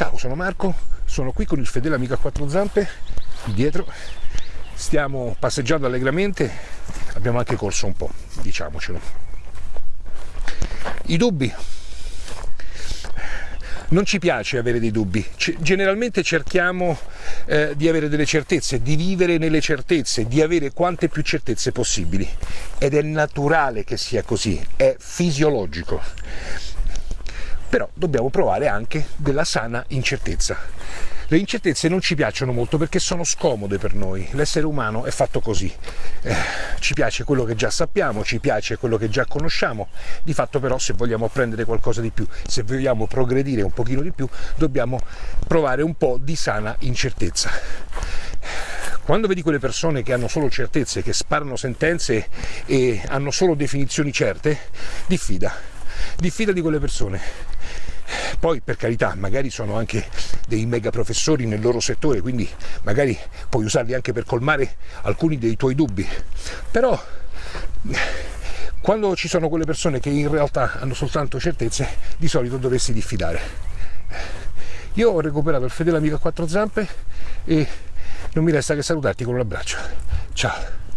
Ciao, sono Marco, sono qui con il fedele amico a quattro zampe, dietro. Stiamo passeggiando allegramente, abbiamo anche corso un po', diciamocelo. I dubbi. Non ci piace avere dei dubbi, generalmente cerchiamo eh, di avere delle certezze, di vivere nelle certezze, di avere quante più certezze possibili ed è naturale che sia così, è fisiologico però dobbiamo provare anche della sana incertezza. Le incertezze non ci piacciono molto perché sono scomode per noi, l'essere umano è fatto così, eh, ci piace quello che già sappiamo, ci piace quello che già conosciamo, di fatto però se vogliamo apprendere qualcosa di più, se vogliamo progredire un pochino di più, dobbiamo provare un po' di sana incertezza. Quando vedi quelle persone che hanno solo certezze, che sparano sentenze e hanno solo definizioni certe, diffida, diffida di quelle persone poi per carità, magari sono anche dei mega professori nel loro settore, quindi magari puoi usarli anche per colmare alcuni dei tuoi dubbi. Però quando ci sono quelle persone che in realtà hanno soltanto certezze, di solito dovresti diffidare. Io ho recuperato il fedele amico a quattro zampe e non mi resta che salutarti con un abbraccio. Ciao!